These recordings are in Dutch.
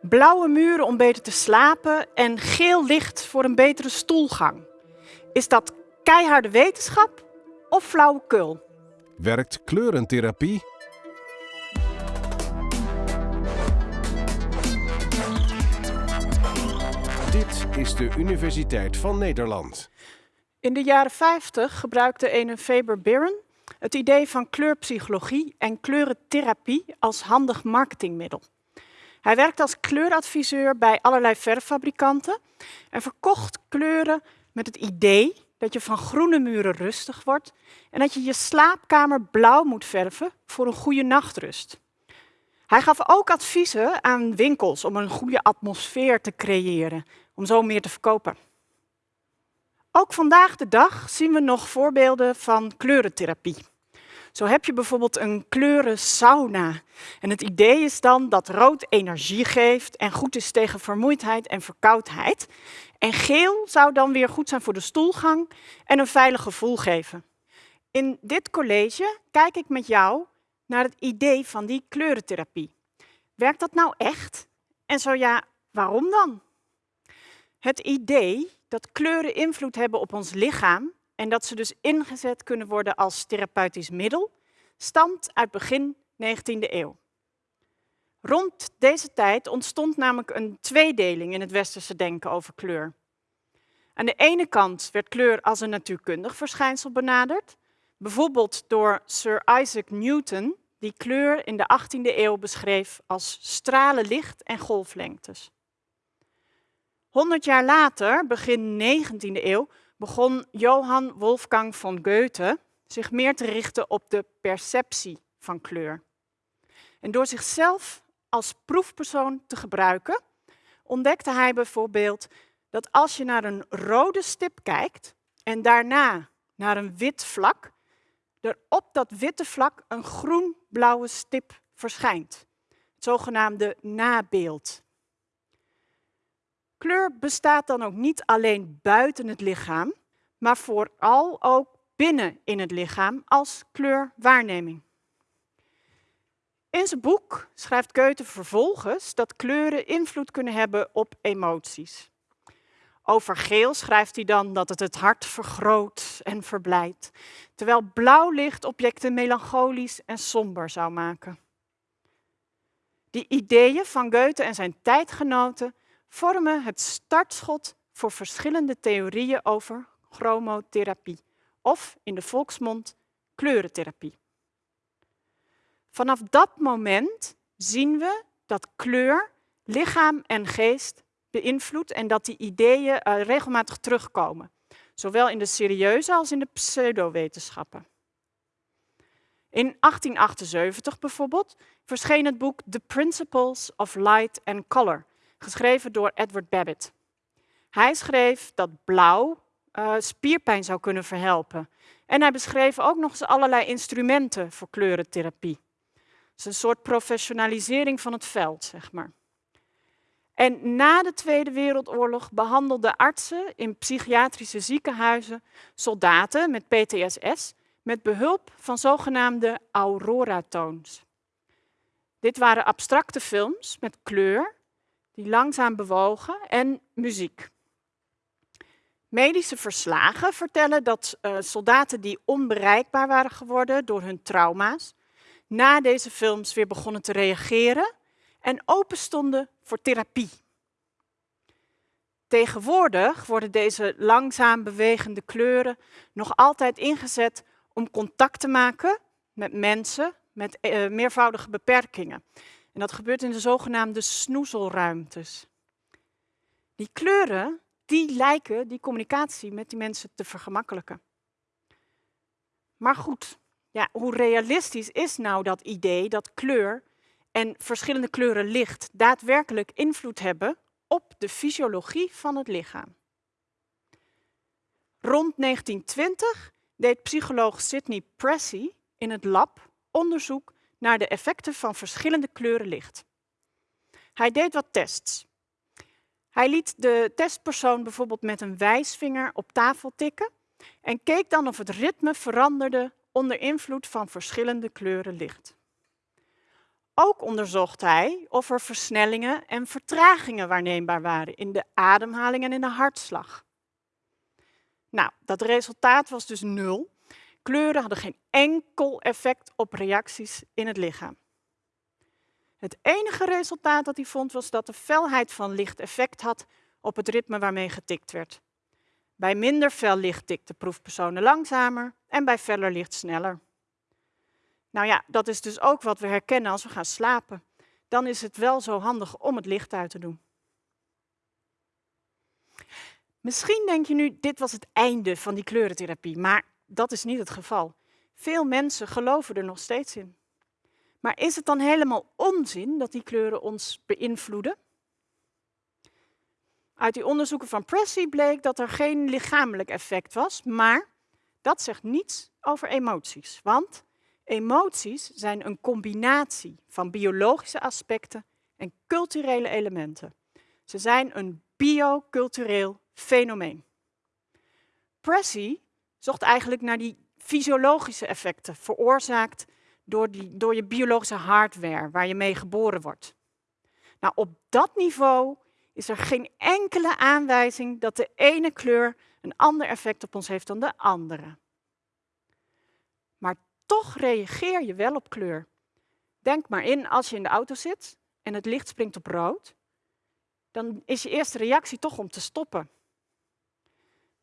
Blauwe muren om beter te slapen en geel licht voor een betere stoelgang. Is dat keiharde wetenschap of flauwekul? Werkt kleurentherapie? Dit is de Universiteit van Nederland. In de jaren 50 gebruikte een Faber Biren het idee van kleurpsychologie en kleurentherapie als handig marketingmiddel. Hij werkte als kleuradviseur bij allerlei verffabrikanten en verkocht kleuren met het idee dat je van groene muren rustig wordt en dat je je slaapkamer blauw moet verven voor een goede nachtrust. Hij gaf ook adviezen aan winkels om een goede atmosfeer te creëren, om zo meer te verkopen. Ook vandaag de dag zien we nog voorbeelden van kleurentherapie. Zo heb je bijvoorbeeld een kleuren sauna. En het idee is dan dat rood energie geeft en goed is tegen vermoeidheid en verkoudheid. En geel zou dan weer goed zijn voor de stoelgang en een veilig gevoel geven. In dit college kijk ik met jou naar het idee van die kleurentherapie. Werkt dat nou echt? En zo ja, waarom dan? Het idee dat kleuren invloed hebben op ons lichaam en dat ze dus ingezet kunnen worden als therapeutisch middel, stamt uit begin 19e eeuw. Rond deze tijd ontstond namelijk een tweedeling in het westerse denken over kleur. Aan de ene kant werd kleur als een natuurkundig verschijnsel benaderd, bijvoorbeeld door Sir Isaac Newton, die kleur in de 18e eeuw beschreef als stralen licht en golflengtes. Honderd jaar later, begin 19e eeuw, begon Johann Wolfgang von Goethe zich meer te richten op de perceptie van kleur. En door zichzelf als proefpersoon te gebruiken, ontdekte hij bijvoorbeeld dat als je naar een rode stip kijkt en daarna naar een wit vlak, er op dat witte vlak een groen-blauwe stip verschijnt. Het zogenaamde nabeeld. Kleur bestaat dan ook niet alleen buiten het lichaam, maar vooral ook binnen in het lichaam als kleurwaarneming. In zijn boek schrijft Goethe vervolgens dat kleuren invloed kunnen hebben op emoties. Over geel schrijft hij dan dat het het hart vergroot en verblijdt, terwijl blauw licht objecten melancholisch en somber zou maken. Die ideeën van Goethe en zijn tijdgenoten vormen het startschot voor verschillende theorieën over chromotherapie of in de volksmond kleurentherapie. Vanaf dat moment zien we dat kleur lichaam en geest beïnvloedt en dat die ideeën uh, regelmatig terugkomen, zowel in de serieuze als in de pseudowetenschappen. In 1878 bijvoorbeeld verscheen het boek The Principles of Light and Color, geschreven door Edward Babbitt. Hij schreef dat blauw uh, spierpijn zou kunnen verhelpen. En hij beschreef ook nog eens allerlei instrumenten voor kleurentherapie. Is een soort professionalisering van het veld, zeg maar. En na de Tweede Wereldoorlog behandelden artsen in psychiatrische ziekenhuizen soldaten met PTSS met behulp van zogenaamde aurora-toons. Dit waren abstracte films met kleur die langzaam bewogen en muziek. Medische verslagen vertellen dat uh, soldaten die onbereikbaar waren geworden door hun trauma's, na deze films weer begonnen te reageren en open stonden voor therapie. Tegenwoordig worden deze langzaam bewegende kleuren nog altijd ingezet om contact te maken met mensen met uh, meervoudige beperkingen. En dat gebeurt in de zogenaamde snoezelruimtes. Die kleuren die lijken die communicatie met die mensen te vergemakkelijken. Maar goed, ja, hoe realistisch is nou dat idee dat kleur en verschillende kleuren licht daadwerkelijk invloed hebben op de fysiologie van het lichaam? Rond 1920 deed psycholoog Sidney Pressey in het lab onderzoek naar de effecten van verschillende kleuren licht. Hij deed wat tests. Hij liet de testpersoon bijvoorbeeld met een wijsvinger op tafel tikken en keek dan of het ritme veranderde onder invloed van verschillende kleuren licht. Ook onderzocht hij of er versnellingen en vertragingen waarneembaar waren in de ademhaling en in de hartslag. Nou, dat resultaat was dus nul. Kleuren hadden geen enkel effect op reacties in het lichaam. Het enige resultaat dat hij vond was dat de felheid van licht effect had op het ritme waarmee getikt werd. Bij minder fel licht tikten proefpersonen langzamer en bij feller licht sneller. Nou ja, dat is dus ook wat we herkennen als we gaan slapen. Dan is het wel zo handig om het licht uit te doen. Misschien denk je nu, dit was het einde van die kleurentherapie, maar dat is niet het geval. Veel mensen geloven er nog steeds in. Maar is het dan helemaal onzin dat die kleuren ons beïnvloeden? Uit die onderzoeken van Pressey bleek dat er geen lichamelijk effect was, maar dat zegt niets over emoties. Want emoties zijn een combinatie van biologische aspecten en culturele elementen. Ze zijn een biocultureel fenomeen. Pressey zocht eigenlijk naar die fysiologische effecten veroorzaakt door, die, door je biologische hardware waar je mee geboren wordt. Nou, op dat niveau is er geen enkele aanwijzing dat de ene kleur een ander effect op ons heeft dan de andere. Maar toch reageer je wel op kleur. Denk maar in als je in de auto zit en het licht springt op rood, dan is je eerste reactie toch om te stoppen.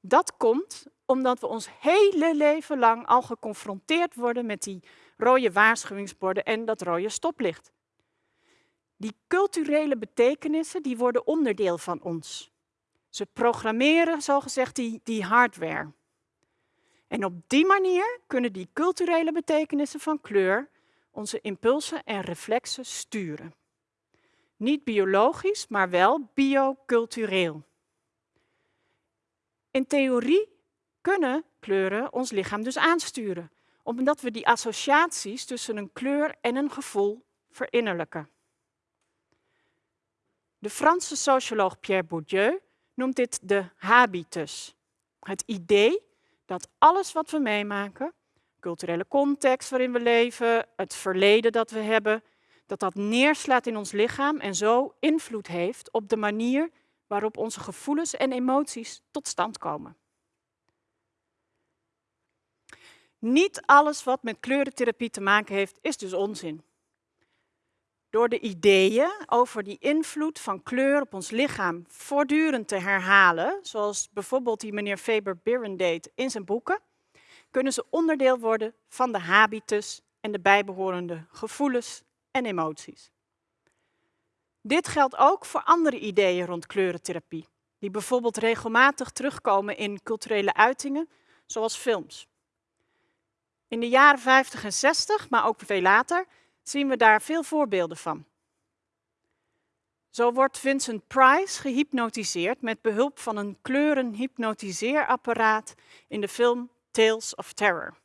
Dat komt omdat we ons hele leven lang al geconfronteerd worden met die rode waarschuwingsborden en dat rode stoplicht. Die culturele betekenissen die worden onderdeel van ons. Ze programmeren zogezegd die, die hardware. En op die manier kunnen die culturele betekenissen van kleur onze impulsen en reflexen sturen. Niet biologisch, maar wel biocultureel. In theorie kunnen kleuren ons lichaam dus aansturen, omdat we die associaties tussen een kleur en een gevoel verinnerlijken. De Franse socioloog Pierre Bourdieu noemt dit de habitus. Het idee dat alles wat we meemaken, culturele context waarin we leven, het verleden dat we hebben, dat dat neerslaat in ons lichaam en zo invloed heeft op de manier waarop onze gevoelens en emoties tot stand komen. Niet alles wat met kleurentherapie te maken heeft, is dus onzin. Door de ideeën over die invloed van kleur op ons lichaam voortdurend te herhalen, zoals bijvoorbeeld die meneer Faber-Biren deed in zijn boeken, kunnen ze onderdeel worden van de habitus en de bijbehorende gevoelens en emoties. Dit geldt ook voor andere ideeën rond kleurentherapie, die bijvoorbeeld regelmatig terugkomen in culturele uitingen, zoals films. In de jaren 50 en 60, maar ook veel later, zien we daar veel voorbeelden van. Zo wordt Vincent Price gehypnotiseerd met behulp van een kleurenhypnotiseerapparaat in de film Tales of Terror.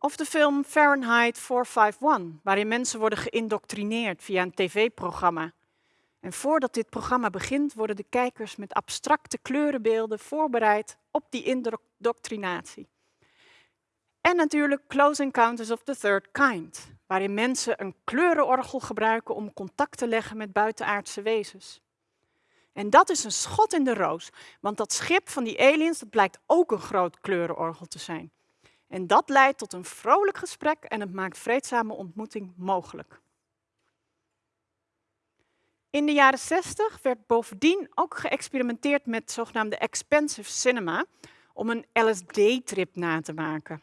Of de film Fahrenheit 451, waarin mensen worden geïndoctrineerd via een tv-programma. En voordat dit programma begint, worden de kijkers met abstracte kleurenbeelden voorbereid op die indoctrinatie. En natuurlijk Close Encounters of the Third Kind, waarin mensen een kleurenorgel gebruiken om contact te leggen met buitenaardse wezens. En dat is een schot in de roos, want dat schip van die aliens dat blijkt ook een groot kleurenorgel te zijn. En dat leidt tot een vrolijk gesprek en het maakt vreedzame ontmoeting mogelijk. In de jaren 60 werd bovendien ook geëxperimenteerd met zogenaamde expensive cinema om een LSD-trip na te maken.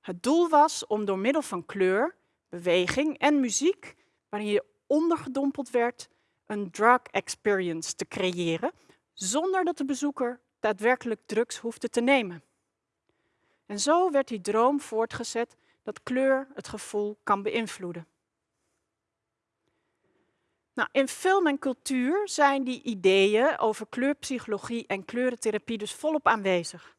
Het doel was om door middel van kleur, beweging en muziek, waarin je ondergedompeld werd, een drug experience te creëren, zonder dat de bezoeker daadwerkelijk drugs hoefde te nemen. En zo werd die droom voortgezet dat kleur het gevoel kan beïnvloeden. Nou, in film en cultuur zijn die ideeën over kleurpsychologie en kleurentherapie dus volop aanwezig.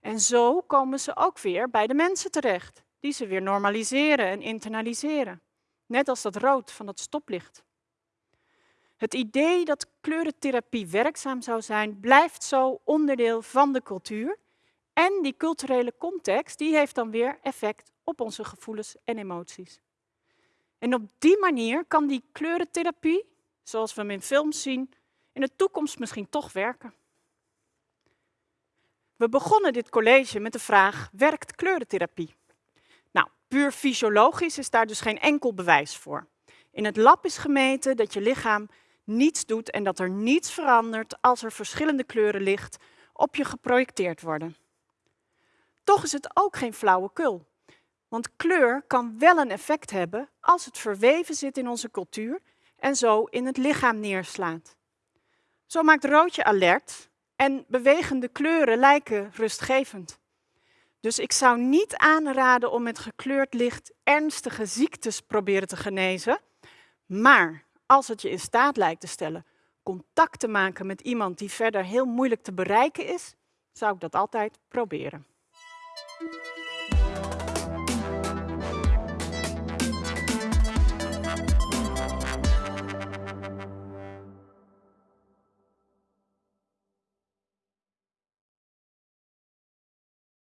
En zo komen ze ook weer bij de mensen terecht, die ze weer normaliseren en internaliseren. Net als dat rood van het stoplicht. Het idee dat kleurentherapie werkzaam zou zijn, blijft zo onderdeel van de cultuur. En die culturele context, die heeft dan weer effect op onze gevoelens en emoties. En op die manier kan die kleurentherapie, zoals we hem in films zien, in de toekomst misschien toch werken. We begonnen dit college met de vraag, werkt kleurentherapie? Nou, puur fysiologisch is daar dus geen enkel bewijs voor. In het lab is gemeten dat je lichaam niets doet en dat er niets verandert als er verschillende kleuren licht op je geprojecteerd worden. Toch is het ook geen flauwekul. Want kleur kan wel een effect hebben als het verweven zit in onze cultuur en zo in het lichaam neerslaat. Zo maakt roodje alert en bewegende kleuren lijken rustgevend. Dus ik zou niet aanraden om met gekleurd licht ernstige ziektes proberen te genezen. Maar als het je in staat lijkt te stellen contact te maken met iemand die verder heel moeilijk te bereiken is, zou ik dat altijd proberen. Thank you.